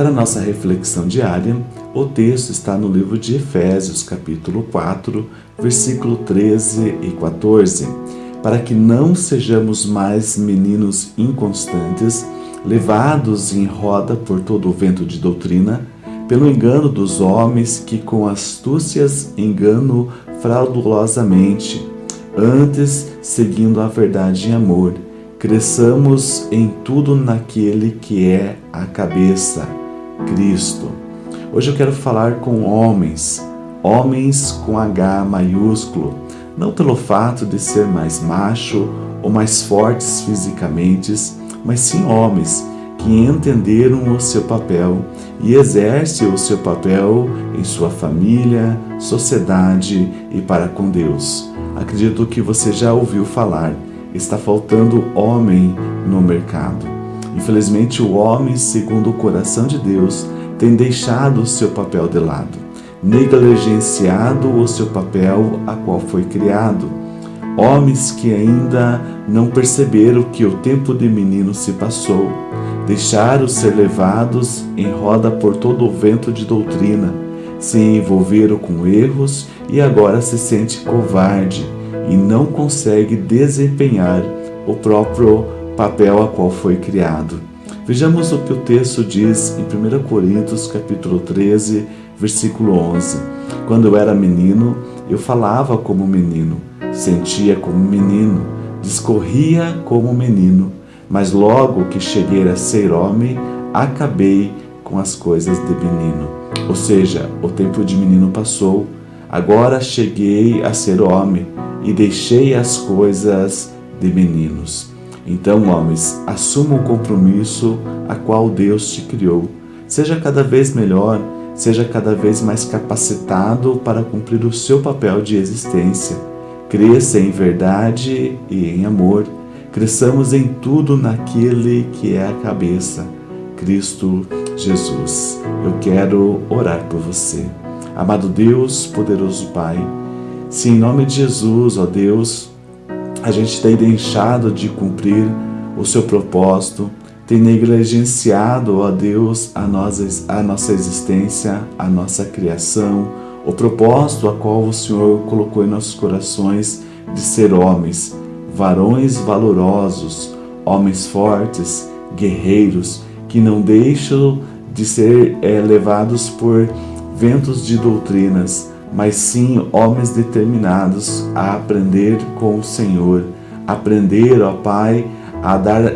Para nossa reflexão diária, o texto está no livro de Efésios, capítulo 4, versículo 13 e 14. Para que não sejamos mais meninos inconstantes, levados em roda por todo o vento de doutrina, pelo engano dos homens que com astúcias enganam fraudulosamente, antes seguindo a verdade em amor, cresçamos em tudo naquele que é a cabeça, Cristo. Hoje eu quero falar com homens, homens com H maiúsculo, não pelo fato de ser mais macho ou mais fortes fisicamente, mas sim homens que entenderam o seu papel e exercem o seu papel em sua família, sociedade e para com Deus. Acredito que você já ouviu falar, está faltando homem no mercado. Infelizmente, o homem, segundo o coração de Deus, tem deixado o seu papel de lado, negligenciado o seu papel a qual foi criado. Homens que ainda não perceberam que o tempo de menino se passou, deixaram ser levados em roda por todo o vento de doutrina, se envolveram com erros e agora se sente covarde e não consegue desempenhar o próprio papel a qual foi criado. Vejamos o que o texto diz em 1 Coríntios capítulo 13, versículo 11. Quando eu era menino, eu falava como menino, sentia como menino, discorria como menino, mas logo que cheguei a ser homem, acabei com as coisas de menino. Ou seja, o tempo de menino passou, agora cheguei a ser homem e deixei as coisas de meninos. Então, homens, assuma o compromisso a qual Deus te criou. Seja cada vez melhor, seja cada vez mais capacitado para cumprir o seu papel de existência. Cresça em verdade e em amor Cresçamos em tudo naquele que é a cabeça, Cristo Jesus. Eu quero orar por você. Amado Deus, poderoso Pai, se em nome de Jesus, ó Deus, a gente tem deixado de cumprir o seu propósito, tem negligenciado, ó Deus, a nossa, a nossa existência, a nossa criação, o propósito a qual o Senhor colocou em nossos corações de ser homens, varões valorosos, homens fortes, guerreiros, que não deixam de ser é, levados por ventos de doutrinas, mas sim homens determinados a aprender com o Senhor, aprender, ó Pai, a dar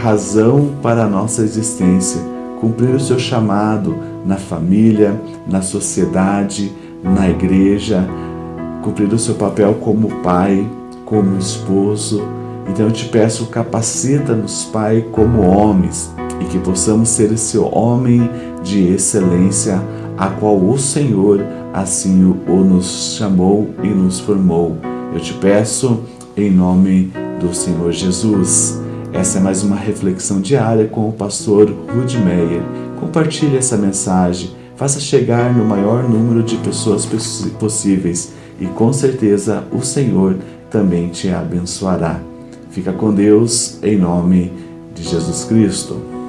razão para a nossa existência, cumprir o seu chamado na família, na sociedade, na igreja, cumprir o seu papel como pai, como esposo. Então eu te peço, capacita-nos, Pai, como homens, e que possamos ser esse homem de excelência, a qual o Senhor assim o, nos chamou e nos formou. Eu te peço, em nome do Senhor Jesus. Essa é mais uma reflexão diária com o pastor Rud Meyer. Compartilhe essa mensagem, faça chegar no maior número de pessoas possíveis e com certeza o Senhor também te abençoará. Fica com Deus, em nome de Jesus Cristo.